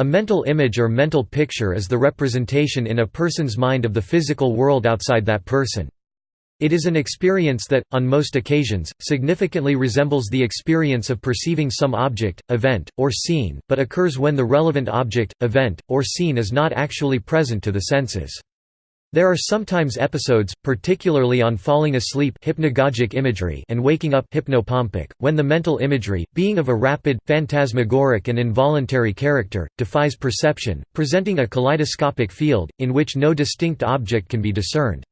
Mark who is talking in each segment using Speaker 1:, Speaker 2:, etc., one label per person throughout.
Speaker 1: A mental image or mental picture is the representation in a person's mind of the physical world outside that person. It is an experience that, on most occasions, significantly resembles the experience of perceiving some object, event, or scene, but occurs when the relevant object, event, or scene is not actually present to the senses. There are sometimes episodes, particularly on falling asleep hypnagogic imagery and waking up hypnopompic, when the mental imagery, being of a rapid, phantasmagoric and involuntary character, defies perception, presenting a kaleidoscopic field, in which no distinct object can be discerned.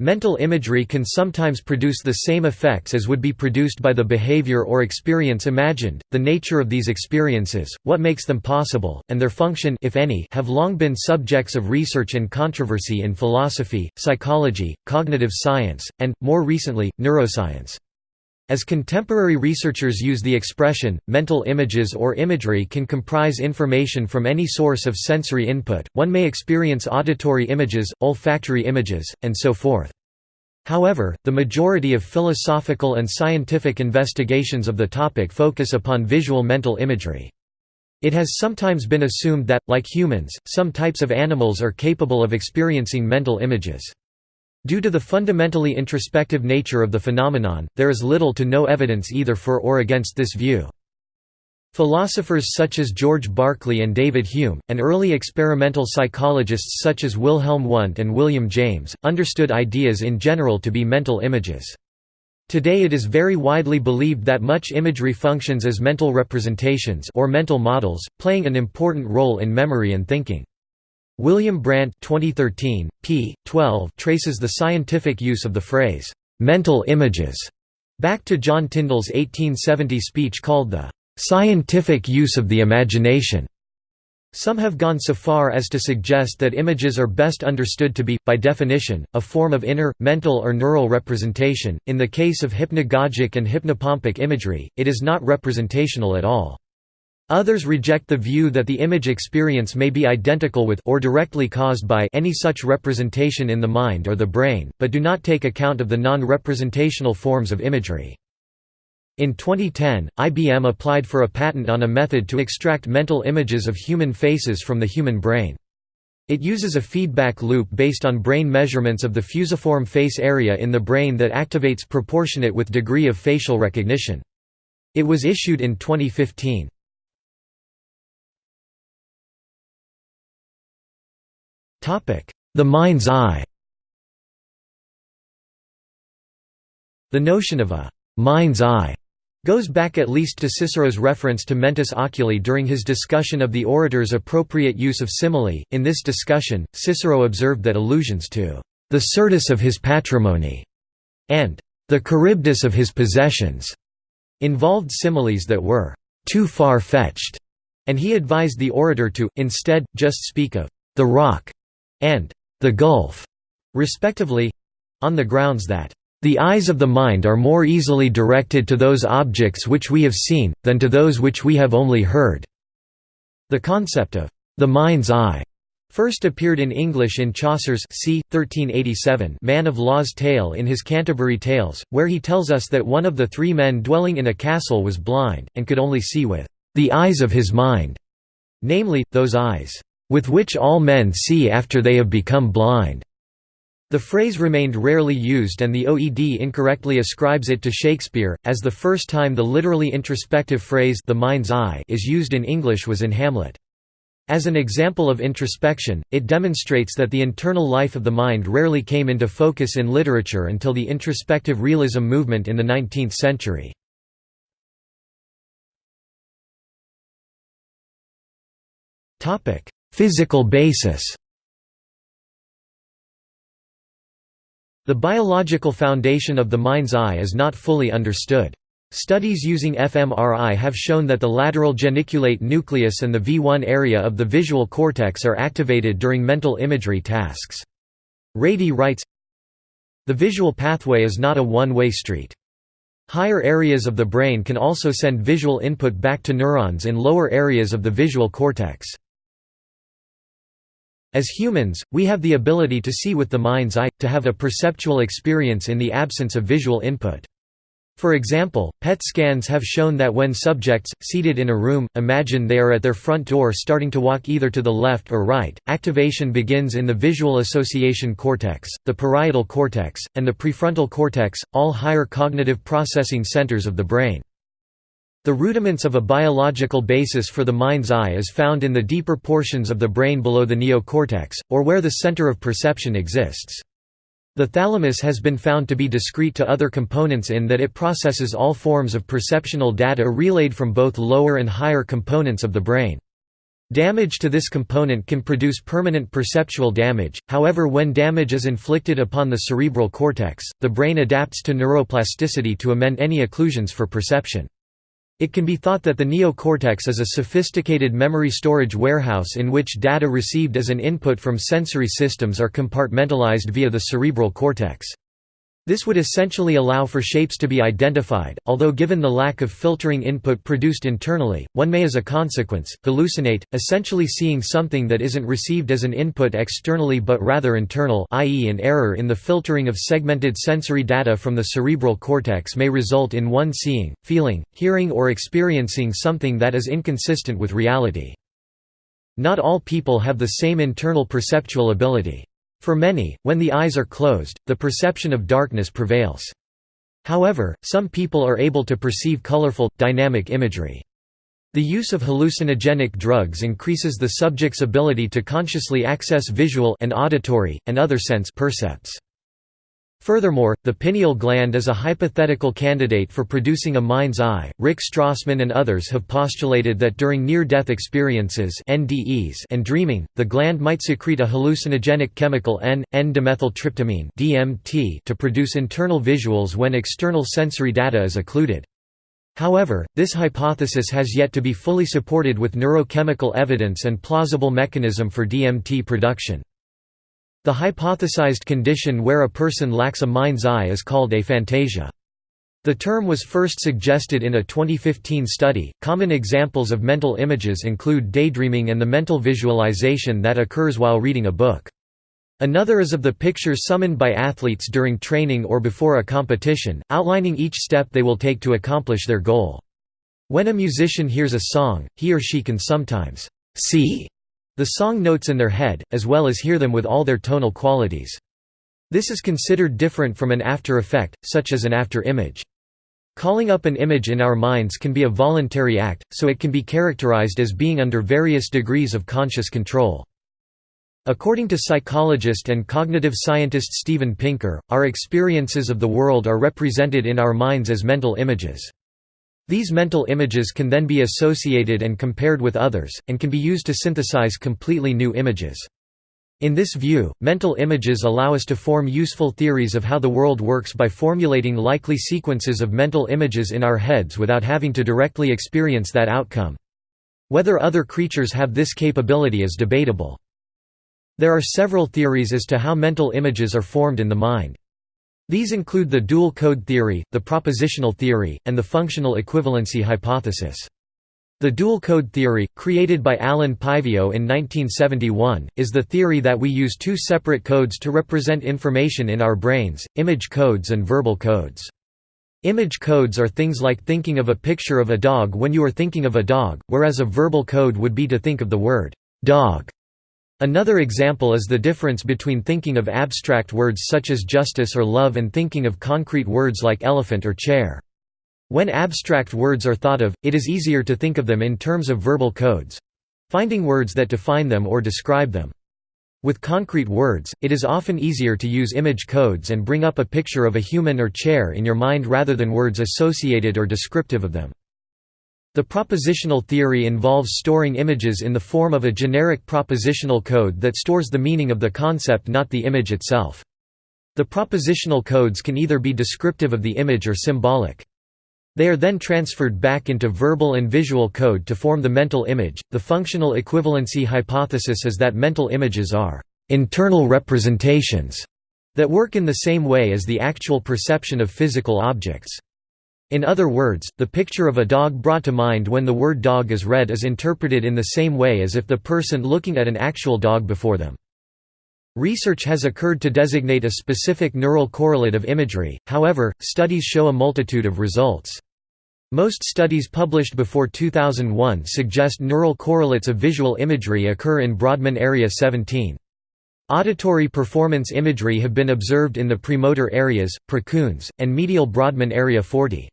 Speaker 1: Mental imagery can sometimes produce the same effects as would be produced by the behavior or experience imagined. The nature of these experiences, what makes them possible, and their function if any, have long been subjects of research and controversy in philosophy, psychology, cognitive science, and more recently, neuroscience. As contemporary researchers use the expression, mental images or imagery can comprise information from any source of sensory input, one may experience auditory images, olfactory images, and so forth. However, the majority of philosophical and scientific investigations of the topic focus upon visual mental imagery. It has sometimes been assumed that, like humans, some types of animals are capable of experiencing mental images. Due to the fundamentally introspective nature of the phenomenon, there is little to no evidence either for or against this view. Philosophers such as George Berkeley and David Hume, and early experimental psychologists such as Wilhelm Wundt and William James, understood ideas in general to be mental images. Today it is very widely believed that much imagery functions as mental representations or mental models, playing an important role in memory and thinking. William Brandt 2013, p. 12 traces the scientific use of the phrase, "'mental images' back to John Tyndall's 1870 speech called the "'scientific use of the imagination' Some have gone so far as to suggest that images are best understood to be, by definition, a form of inner, mental or neural representation. In the case of hypnagogic and hypnopompic imagery, it is not representational at all. Others reject the view that the image experience may be identical with or directly caused by any such representation in the mind or the brain, but do not take account of the non-representational forms of imagery. In 2010, IBM applied for a patent on a method to extract mental images of human faces from the human brain. It uses a feedback loop based on brain measurements of the fusiform face area in the brain that activates proportionate with degree of facial recognition. It was issued in 2015. The mind's eye The notion of a «mind's eye» goes back at least to Cicero's reference to mentis oculi during his discussion of the orator's appropriate use of simile. In this discussion, Cicero observed that allusions to the Syrtis of his patrimony and the charybdis of his possessions involved similes that were too far-fetched, and he advised the orator to, instead, just speak of the rock and the Gulf, respectively on the grounds that the eyes of the mind are more easily directed to those objects which we have seen, than to those which we have only heard." The concept of the mind's eye first appeared in English in Chaucer's c. 1387 Man of Law's Tale in his Canterbury Tales, where he tells us that one of the three men dwelling in a castle was blind, and could only see with the eyes of his mind, namely, those eyes with which all men see after they have become blind." The phrase remained rarely used and the OED incorrectly ascribes it to Shakespeare, as the first time the literally introspective phrase the mind's eye is used in English was in Hamlet. As an example of introspection, it demonstrates that the internal life of the mind rarely came into focus in literature until the introspective realism movement in the 19th century. Physical basis The biological foundation of the mind's eye is not fully understood. Studies using fMRI have shown that the lateral geniculate nucleus and the V1 area of the visual cortex are activated during mental imagery tasks. Ratey writes, The visual pathway is not a one-way street. Higher areas of the brain can also send visual input back to neurons in lower areas of the visual cortex. As humans, we have the ability to see with the mind's eye, to have a perceptual experience in the absence of visual input. For example, PET scans have shown that when subjects, seated in a room, imagine they are at their front door starting to walk either to the left or right, activation begins in the visual association cortex, the parietal cortex, and the prefrontal cortex, all higher cognitive processing centers of the brain. The rudiments of a biological basis for the mind's eye is found in the deeper portions of the brain below the neocortex, or where the center of perception exists. The thalamus has been found to be discrete to other components in that it processes all forms of perceptual data relayed from both lower and higher components of the brain. Damage to this component can produce permanent perceptual damage, however when damage is inflicted upon the cerebral cortex, the brain adapts to neuroplasticity to amend any occlusions for perception. It can be thought that the neocortex is a sophisticated memory storage warehouse in which data received as an input from sensory systems are compartmentalized via the cerebral cortex. This would essentially allow for shapes to be identified, although given the lack of filtering input produced internally, one may as a consequence, hallucinate, essentially seeing something that isn't received as an input externally but rather internal i.e. an error in the filtering of segmented sensory data from the cerebral cortex may result in one seeing, feeling, hearing or experiencing something that is inconsistent with reality. Not all people have the same internal perceptual ability. For many, when the eyes are closed, the perception of darkness prevails. However, some people are able to perceive colorful, dynamic imagery. The use of hallucinogenic drugs increases the subject's ability to consciously access visual and auditory, and other sense percepts. Furthermore, the pineal gland is a hypothetical candidate for producing a mind's eye. Rick Strassman and others have postulated that during near-death experiences (NDEs) and dreaming, the gland might secrete a hallucinogenic chemical N, N-dimethyltryptamine (DMT) to produce internal visuals when external sensory data is occluded. However, this hypothesis has yet to be fully supported with neurochemical evidence and plausible mechanism for DMT production. The hypothesized condition where a person lacks a mind's eye is called aphantasia. The term was first suggested in a 2015 study. Common examples of mental images include daydreaming and the mental visualization that occurs while reading a book. Another is of the pictures summoned by athletes during training or before a competition, outlining each step they will take to accomplish their goal. When a musician hears a song, he or she can sometimes see the song notes in their head, as well as hear them with all their tonal qualities. This is considered different from an after effect, such as an after image. Calling up an image in our minds can be a voluntary act, so it can be characterized as being under various degrees of conscious control. According to psychologist and cognitive scientist Steven Pinker, our experiences of the world are represented in our minds as mental images. These mental images can then be associated and compared with others, and can be used to synthesize completely new images. In this view, mental images allow us to form useful theories of how the world works by formulating likely sequences of mental images in our heads without having to directly experience that outcome. Whether other creatures have this capability is debatable. There are several theories as to how mental images are formed in the mind. These include the dual code theory, the propositional theory, and the functional equivalency hypothesis. The dual code theory, created by Allen Paivio in 1971, is the theory that we use two separate codes to represent information in our brains, image codes and verbal codes. Image codes are things like thinking of a picture of a dog when you are thinking of a dog, whereas a verbal code would be to think of the word, dog, Another example is the difference between thinking of abstract words such as justice or love and thinking of concrete words like elephant or chair. When abstract words are thought of, it is easier to think of them in terms of verbal codes—finding words that define them or describe them. With concrete words, it is often easier to use image codes and bring up a picture of a human or chair in your mind rather than words associated or descriptive of them. The propositional theory involves storing images in the form of a generic propositional code that stores the meaning of the concept not the image itself. The propositional codes can either be descriptive of the image or symbolic. They are then transferred back into verbal and visual code to form the mental image. The functional equivalency hypothesis is that mental images are internal representations that work in the same way as the actual perception of physical objects. In other words, the picture of a dog brought to mind when the word dog is read is interpreted in the same way as if the person looking at an actual dog before them. Research has occurred to designate a specific neural correlate of imagery, however, studies show a multitude of results. Most studies published before 2001 suggest neural correlates of visual imagery occur in Brodmann area 17. Auditory performance imagery have been observed in the premotor areas, precuneus, and medial Brodmann area 40.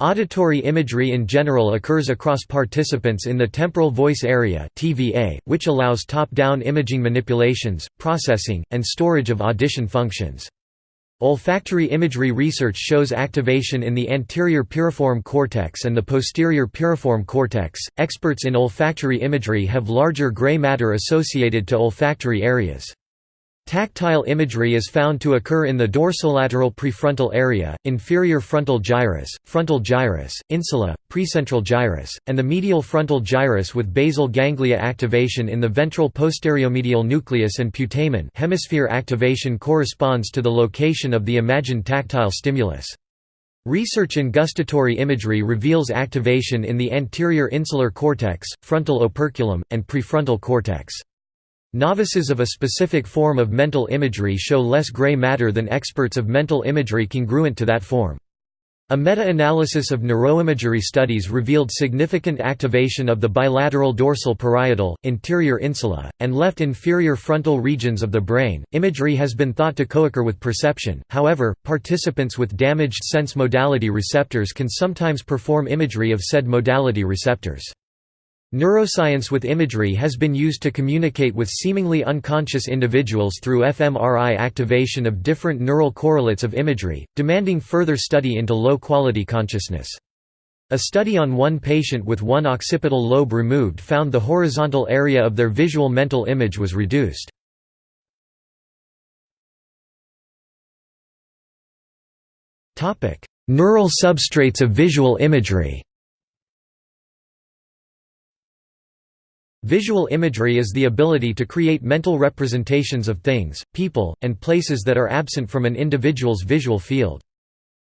Speaker 1: Auditory imagery in general occurs across participants in the temporal voice area TVA, which allows top-down imaging manipulations, processing, and storage of audition functions. Olfactory imagery research shows activation in the anterior piriform cortex and the posterior piriform cortex. Experts in olfactory imagery have larger gray matter associated to olfactory areas. Tactile imagery is found to occur in the dorsolateral prefrontal area, inferior frontal gyrus, frontal gyrus, insula, precentral gyrus, and the medial frontal gyrus with basal ganglia activation in the ventral posteriomedial nucleus and putamen hemisphere activation corresponds to the location of the imagined tactile stimulus. Research in gustatory imagery reveals activation in the anterior insular cortex, frontal operculum, and prefrontal cortex. Novices of a specific form of mental imagery show less gray matter than experts of mental imagery congruent to that form. A meta-analysis of neuroimagery studies revealed significant activation of the bilateral dorsal parietal, interior insula, and left inferior frontal regions of the brain. Imagery has been thought to co-occur with perception. However, participants with damaged sense modality receptors can sometimes perform imagery of said modality receptors. Neuroscience with imagery has been used to communicate with seemingly unconscious individuals through fMRI activation of different neural correlates of imagery, demanding further study into low-quality consciousness. A study on one patient with one occipital lobe removed found the horizontal area of their visual mental image was reduced. Neural substrates of visual imagery Visual imagery is the ability to create mental representations of things, people, and places that are absent from an individual's visual field.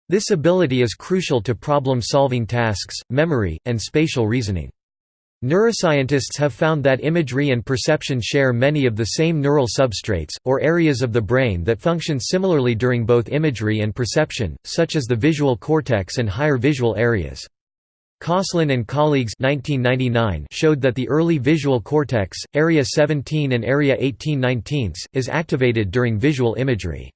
Speaker 1: This ability is crucial to problem-solving tasks, memory, and spatial reasoning. Neuroscientists have found that imagery and perception share many of the same neural substrates, or areas of the brain that function similarly during both imagery and perception, such as the visual cortex and higher visual areas. Kosslyn and colleagues 1999 showed that the early visual cortex, area 17 and area 18 is activated during visual imagery.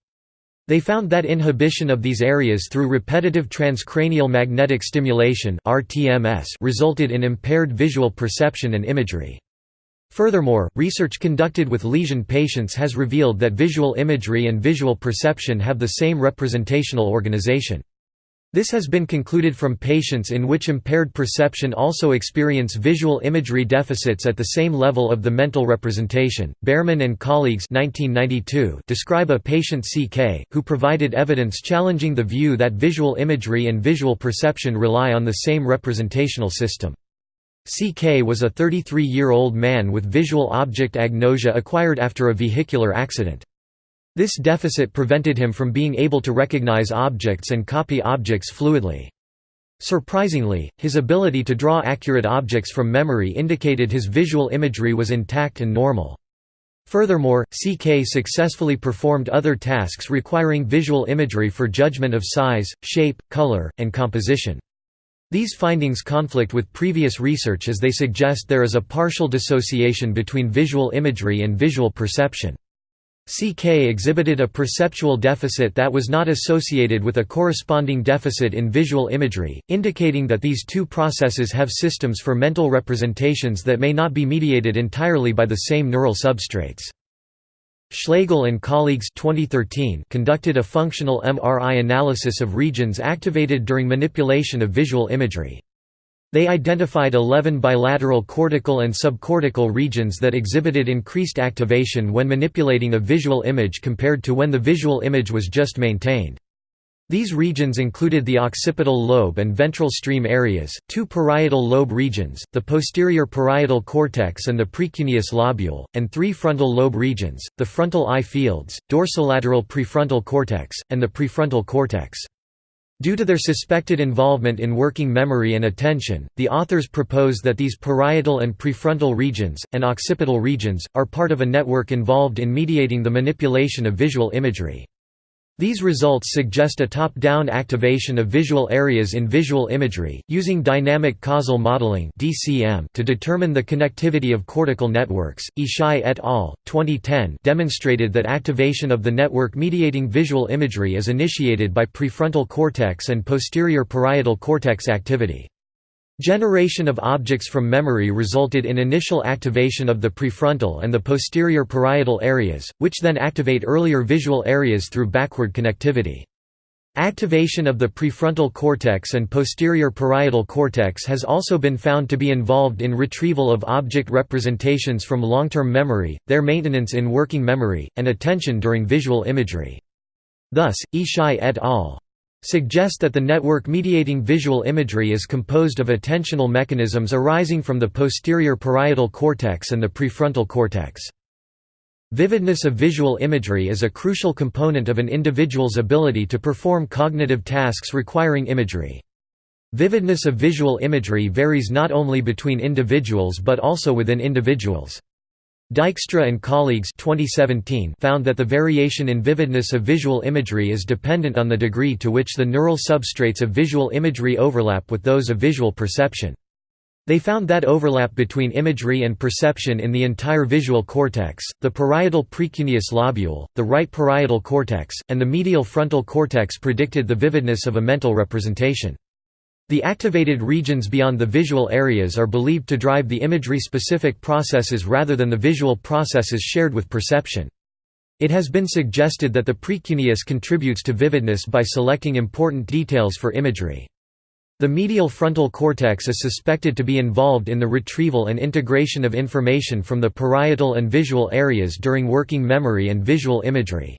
Speaker 1: They found that inhibition of these areas through repetitive transcranial magnetic stimulation resulted in impaired visual perception and imagery. Furthermore, research conducted with lesion patients has revealed that visual imagery and visual perception have the same representational organization. This has been concluded from patients in which impaired perception also experience visual imagery deficits at the same level of the mental representation. Behrmann and colleagues 1992 describe a patient CK, who provided evidence challenging the view that visual imagery and visual perception rely on the same representational system. CK was a 33-year-old man with visual object agnosia acquired after a vehicular accident. This deficit prevented him from being able to recognize objects and copy objects fluidly. Surprisingly, his ability to draw accurate objects from memory indicated his visual imagery was intact and normal. Furthermore, CK successfully performed other tasks requiring visual imagery for judgment of size, shape, color, and composition. These findings conflict with previous research as they suggest there is a partial dissociation between visual imagery and visual perception. CK exhibited a perceptual deficit that was not associated with a corresponding deficit in visual imagery, indicating that these two processes have systems for mental representations that may not be mediated entirely by the same neural substrates. Schlegel and colleagues 2013 conducted a functional MRI analysis of regions activated during manipulation of visual imagery. They identified 11 bilateral cortical and subcortical regions that exhibited increased activation when manipulating a visual image compared to when the visual image was just maintained. These regions included the occipital lobe and ventral stream areas, two parietal lobe regions, the posterior parietal cortex and the precuneus lobule, and three frontal lobe regions, the frontal eye fields, dorsolateral prefrontal cortex, and the prefrontal cortex. Due to their suspected involvement in working memory and attention, the authors propose that these parietal and prefrontal regions, and occipital regions, are part of a network involved in mediating the manipulation of visual imagery. These results suggest a top-down activation of visual areas in visual imagery, using dynamic causal modeling to determine the connectivity of cortical networks. Ishai et al. 2010 demonstrated that activation of the network mediating visual imagery is initiated by prefrontal cortex and posterior parietal cortex activity. Generation of objects from memory resulted in initial activation of the prefrontal and the posterior parietal areas, which then activate earlier visual areas through backward connectivity. Activation of the prefrontal cortex and posterior parietal cortex has also been found to be involved in retrieval of object representations from long-term memory, their maintenance in working memory, and attention during visual imagery. Thus, Ishai et al suggest that the network mediating visual imagery is composed of attentional mechanisms arising from the posterior parietal cortex and the prefrontal cortex. Vividness of visual imagery is a crucial component of an individual's ability to perform cognitive tasks requiring imagery. Vividness of visual imagery varies not only between individuals but also within individuals. Dijkstra and colleagues 2017 found that the variation in vividness of visual imagery is dependent on the degree to which the neural substrates of visual imagery overlap with those of visual perception. They found that overlap between imagery and perception in the entire visual cortex, the parietal precuneus lobule, the right parietal cortex, and the medial frontal cortex predicted the vividness of a mental representation. The activated regions beyond the visual areas are believed to drive the imagery-specific processes rather than the visual processes shared with perception. It has been suggested that the precuneus contributes to vividness by selecting important details for imagery. The medial frontal cortex is suspected to be involved in the retrieval and integration of information from the parietal and visual areas during working memory and visual imagery.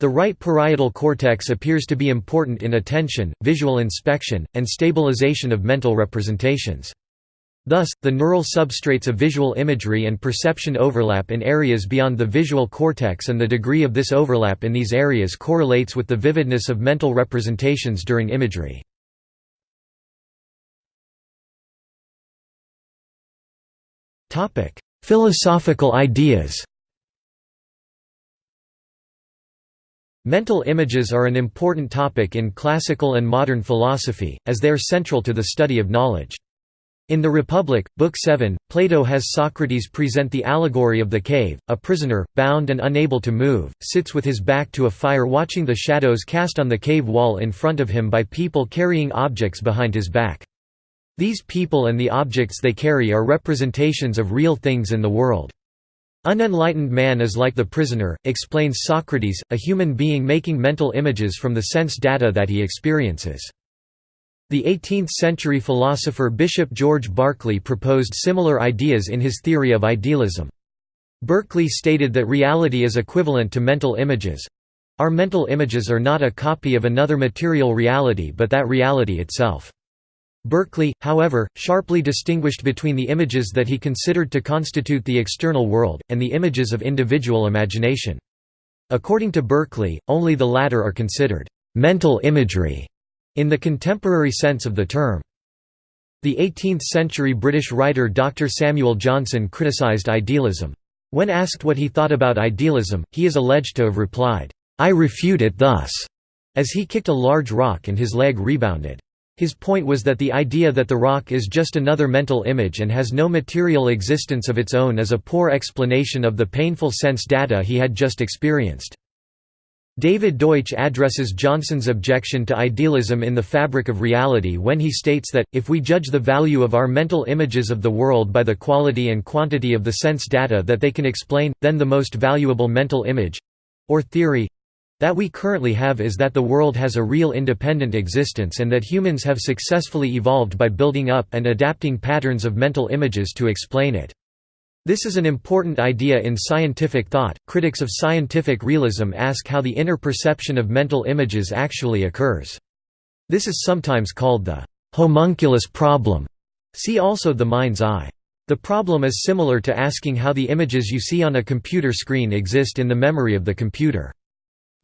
Speaker 1: The right parietal cortex appears to be important in attention, visual inspection, and stabilization of mental representations. Thus, the neural substrates of visual imagery and perception overlap in areas beyond the visual cortex and the degree of this overlap in these areas correlates with the vividness of mental representations during imagery. Philosophical ideas Mental images are an important topic in classical and modern philosophy, as they are central to the study of knowledge. In The Republic, Book 7, Plato has Socrates present the allegory of the cave. A prisoner, bound and unable to move, sits with his back to a fire watching the shadows cast on the cave wall in front of him by people carrying objects behind his back. These people and the objects they carry are representations of real things in the world. Unenlightened man is like the prisoner, explains Socrates, a human being making mental images from the sense data that he experiences. The 18th-century philosopher Bishop George Berkeley proposed similar ideas in his theory of idealism. Berkeley stated that reality is equivalent to mental images. Our mental images are not a copy of another material reality but that reality itself. Berkeley, however, sharply distinguished between the images that he considered to constitute the external world, and the images of individual imagination. According to Berkeley, only the latter are considered «mental imagery» in the contemporary sense of the term. The 18th-century British writer Dr. Samuel Johnson criticised idealism. When asked what he thought about idealism, he is alleged to have replied, "'I refute it thus' as he kicked a large rock and his leg rebounded. His point was that the idea that the rock is just another mental image and has no material existence of its own is a poor explanation of the painful sense data he had just experienced. David Deutsch addresses Johnson's objection to idealism in The Fabric of Reality when he states that, if we judge the value of our mental images of the world by the quality and quantity of the sense data that they can explain, then the most valuable mental image—or theory that we currently have is that the world has a real independent existence and that humans have successfully evolved by building up and adapting patterns of mental images to explain it. This is an important idea in scientific thought. Critics of scientific realism ask how the inner perception of mental images actually occurs. This is sometimes called the homunculus problem. See also the mind's eye. The problem is similar to asking how the images you see on a computer screen exist in the memory of the computer.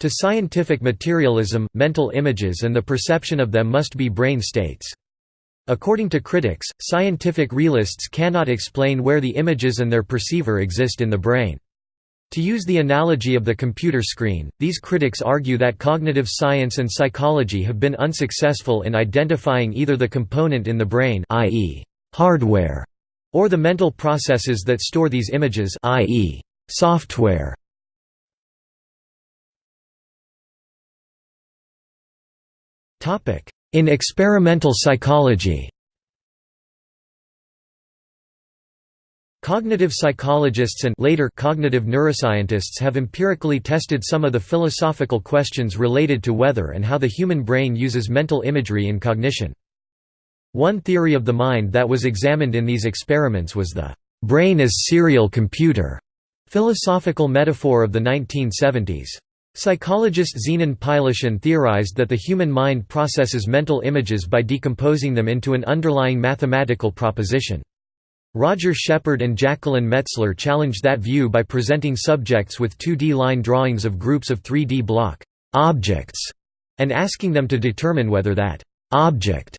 Speaker 1: To scientific materialism, mental images and the perception of them must be brain states. According to critics, scientific realists cannot explain where the images and their perceiver exist in the brain. To use the analogy of the computer screen, these critics argue that cognitive science and psychology have been unsuccessful in identifying either the component in the brain i.e., hardware, or the mental processes that store these images i.e., software. In experimental psychology Cognitive psychologists and later cognitive neuroscientists have empirically tested some of the philosophical questions related to whether and how the human brain uses mental imagery in cognition. One theory of the mind that was examined in these experiments was the brain as serial computer philosophical metaphor of the 1970s. Psychologist Zenon Pylyshyn theorized that the human mind processes mental images by decomposing them into an underlying mathematical proposition. Roger Shepard and Jacqueline Metzler challenged that view by presenting subjects with 2D line drawings of groups of 3D block objects and asking them to determine whether that object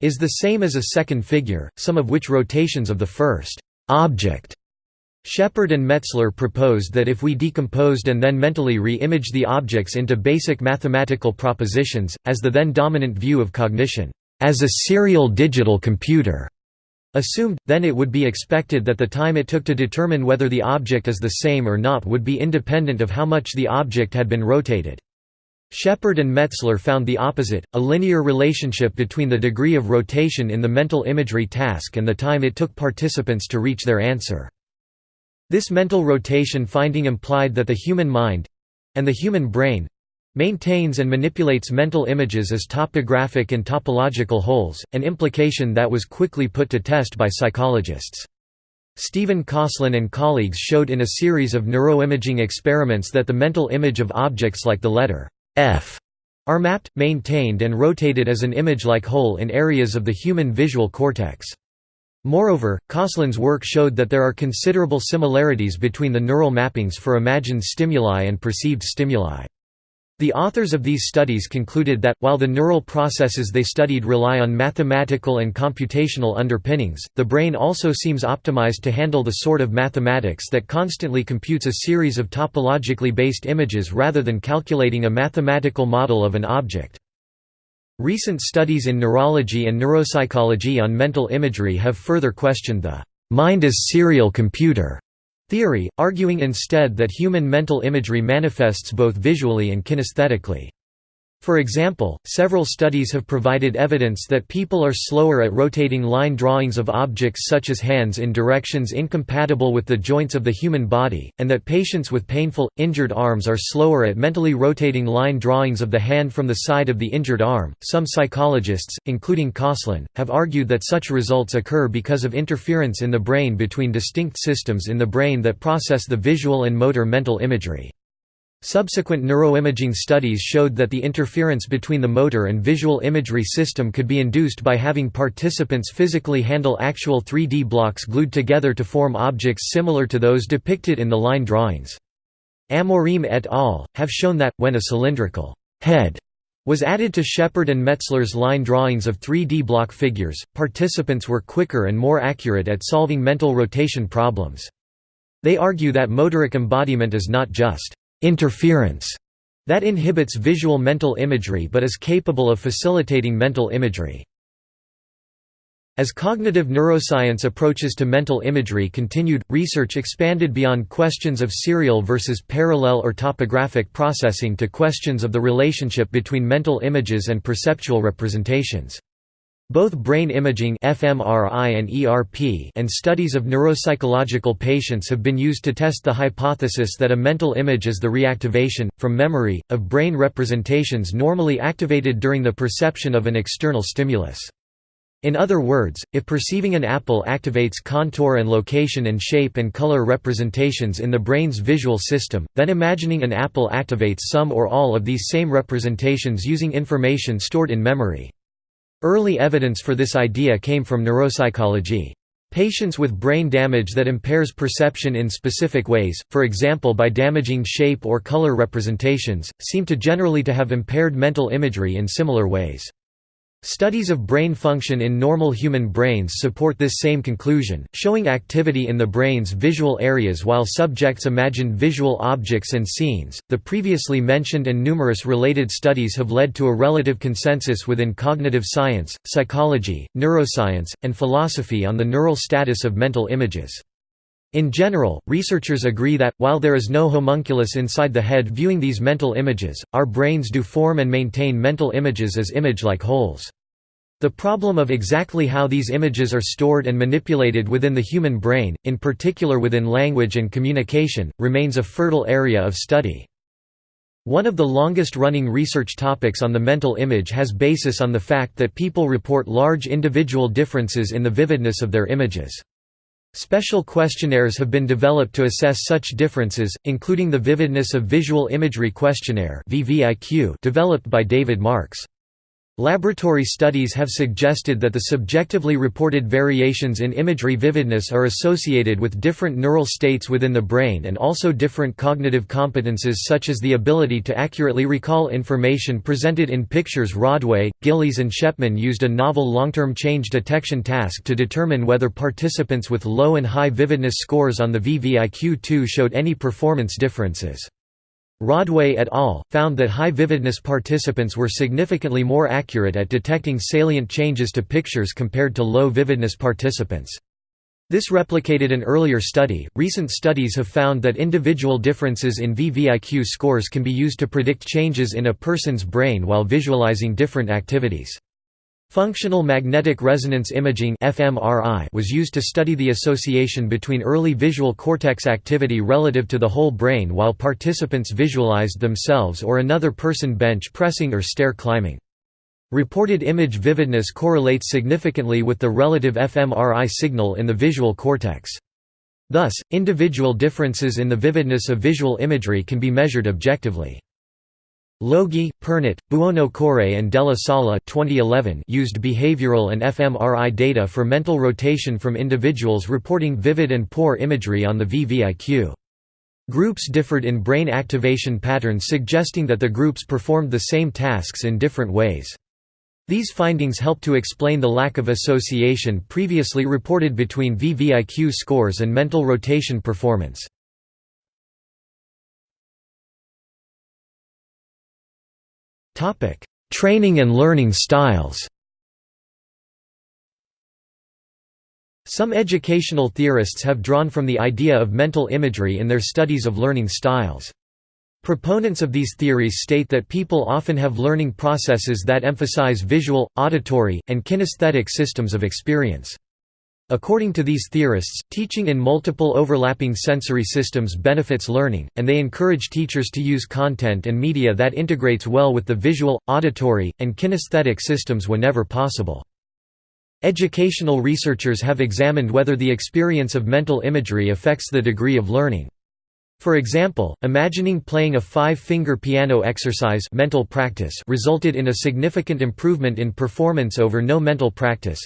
Speaker 1: is the same as a second figure, some of which rotations of the first object. Shepard and Metzler proposed that if we decomposed and then mentally re-imaged the objects into basic mathematical propositions, as the then dominant view of cognition, as a serial digital computer, Assumed, then it would be expected that the time it took to determine whether the object is the same or not would be independent of how much the object had been rotated. Shepard and Metzler found the opposite, a linear relationship between the degree of rotation in the mental imagery task and the time it took participants to reach their answer. This mental rotation finding implied that the human mind—and the human brain maintains and manipulates mental images as topographic and topological wholes, an implication that was quickly put to test by psychologists. Stephen Kosslyn and colleagues showed in a series of neuroimaging experiments that the mental image of objects like the letter F are mapped, maintained and rotated as an image-like whole in areas of the human visual cortex. Moreover, Kosslyn's work showed that there are considerable similarities between the neural mappings for imagined stimuli and perceived stimuli. The authors of these studies concluded that, while the neural processes they studied rely on mathematical and computational underpinnings, the brain also seems optimized to handle the sort of mathematics that constantly computes a series of topologically based images rather than calculating a mathematical model of an object. Recent studies in neurology and neuropsychology on mental imagery have further questioned the mind as serial computer theory, arguing instead that human mental imagery manifests both visually and kinesthetically. For example, several studies have provided evidence that people are slower at rotating line drawings of objects such as hands in directions incompatible with the joints of the human body, and that patients with painful, injured arms are slower at mentally rotating line drawings of the hand from the side of the injured arm. Some psychologists, including Kosslyn, have argued that such results occur because of interference in the brain between distinct systems in the brain that process the visual and motor mental imagery. Subsequent neuroimaging studies showed that the interference between the motor and visual imagery system could be induced by having participants physically handle actual 3D blocks glued together to form objects similar to those depicted in the line drawings. Amorim et al. have shown that, when a cylindrical head was added to Shepard and Metzler's line drawings of 3D block figures, participants were quicker and more accurate at solving mental rotation problems. They argue that motoric embodiment is not just interference that inhibits visual mental imagery but is capable of facilitating mental imagery. As cognitive neuroscience approaches to mental imagery continued, research expanded beyond questions of serial versus parallel or topographic processing to questions of the relationship between mental images and perceptual representations. Both brain imaging fMRI and, ERP and studies of neuropsychological patients have been used to test the hypothesis that a mental image is the reactivation, from memory, of brain representations normally activated during the perception of an external stimulus. In other words, if perceiving an apple activates contour and location and shape and color representations in the brain's visual system, then imagining an apple activates some or all of these same representations using information stored in memory. Early evidence for this idea came from neuropsychology. Patients with brain damage that impairs perception in specific ways, for example by damaging shape or color representations, seem to generally to have impaired mental imagery in similar ways. Studies of brain function in normal human brains support this same conclusion, showing activity in the brain's visual areas while subjects imagine visual objects and scenes. The previously mentioned and numerous related studies have led to a relative consensus within cognitive science, psychology, neuroscience, and philosophy on the neural status of mental images. In general, researchers agree that, while there is no homunculus inside the head viewing these mental images, our brains do form and maintain mental images as image-like wholes. The problem of exactly how these images are stored and manipulated within the human brain, in particular within language and communication, remains a fertile area of study. One of the longest-running research topics on the mental image has basis on the fact that people report large individual differences in the vividness of their images. Special questionnaires have been developed to assess such differences, including the Vividness of Visual Imagery Questionnaire developed by David Marks. Laboratory studies have suggested that the subjectively reported variations in imagery vividness are associated with different neural states within the brain and also different cognitive competences such as the ability to accurately recall information presented in pictures Rodway, Gillies and Schepman used a novel long-term change detection task to determine whether participants with low and high vividness scores on the VVIQ-2 showed any performance differences. Rodway et al. found that high vividness participants were significantly more accurate at detecting salient changes to pictures compared to low vividness participants. This replicated an earlier study. Recent studies have found that individual differences in VVIQ scores can be used to predict changes in a person's brain while visualizing different activities. Functional magnetic resonance imaging was used to study the association between early visual cortex activity relative to the whole brain while participants visualized themselves or another person bench pressing or stair climbing. Reported image vividness correlates significantly with the relative fMRI signal in the visual cortex. Thus, individual differences in the vividness of visual imagery can be measured objectively. Logie, Pernet, Buonocore and Della Sala 2011 used behavioral and fMRI data for mental rotation from individuals reporting vivid and poor imagery on the VVIQ. Groups differed in brain activation patterns suggesting that the groups performed the same tasks in different ways. These findings help to explain the lack of association previously reported between VVIQ scores and mental rotation performance. Training and learning styles Some educational theorists have drawn from the idea of mental imagery in their studies of learning styles. Proponents of these theories state that people often have learning processes that emphasize visual, auditory, and kinesthetic systems of experience. According to these theorists, teaching in multiple overlapping sensory systems benefits learning, and they encourage teachers to use content and media that integrates well with the visual, auditory, and kinesthetic systems whenever possible. Educational researchers have examined whether the experience of mental imagery affects the degree of learning. For example, imagining playing a five-finger piano exercise mental practice resulted in a significant improvement in performance over no mental practice,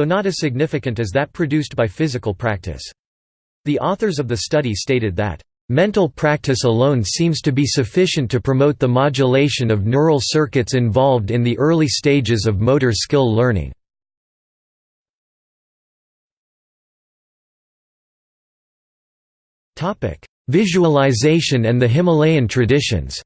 Speaker 1: though not as significant as that produced by physical practice. The authors of the study stated that, "...mental practice alone seems to be sufficient to promote the modulation of neural circuits involved in the early stages of motor skill learning." Visualization and the Himalayan traditions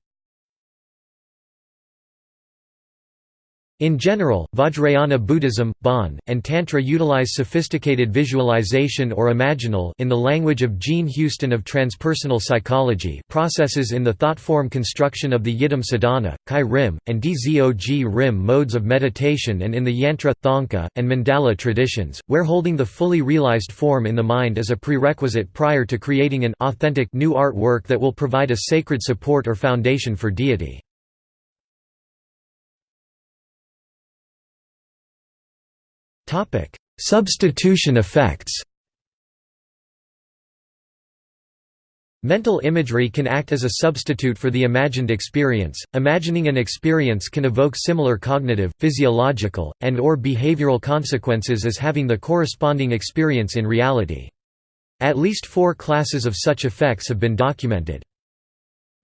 Speaker 1: In general, Vajrayana Buddhism, Bon, and Tantra utilize sophisticated visualization or imaginal in the language of Jean Houston of transpersonal psychology processes in the thought-form construction of the Yidam Sadhana, Kye Rim, and Dzog Rim modes of meditation and in the Yantra, Thangka, and Mandala traditions, where holding the fully realized form in the mind is a prerequisite prior to creating an authentic new artwork that will provide a sacred support or foundation for deity. Substitution effects Mental imagery can act as a substitute for the imagined experience. Imagining an experience can evoke similar cognitive, physiological, and or behavioral consequences as having the corresponding experience in reality. At least four classes of such effects have been documented.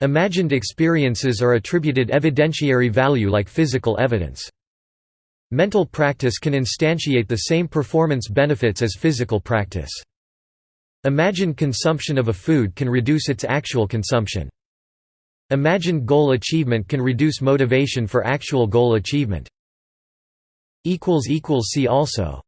Speaker 1: Imagined experiences are attributed evidentiary value like physical evidence. Mental practice can instantiate the same performance benefits as physical practice. Imagined consumption of a food can reduce its actual consumption. Imagined goal achievement can reduce motivation for actual goal achievement. See also